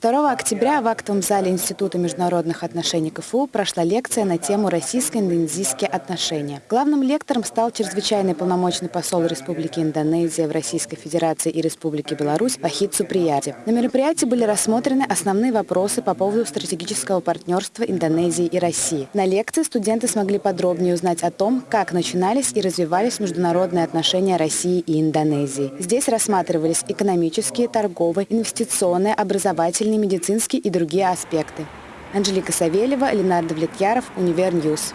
2 октября в актовом зале Института международных отношений КФУ прошла лекция на тему «Российско-индонезийские отношения». Главным лектором стал чрезвычайный полномочный посол Республики Индонезия в Российской Федерации и Республике Беларусь Вахид Суприяти. На мероприятии были рассмотрены основные вопросы по поводу стратегического партнерства Индонезии и России. На лекции студенты смогли подробнее узнать о том, как начинались и развивались международные отношения России и Индонезии. Здесь рассматривались экономические, торговые, инвестиционные, образовательные, медицинские и другие аспекты. Анжелика Савельева, Ленар Давлетьяров, Универ News.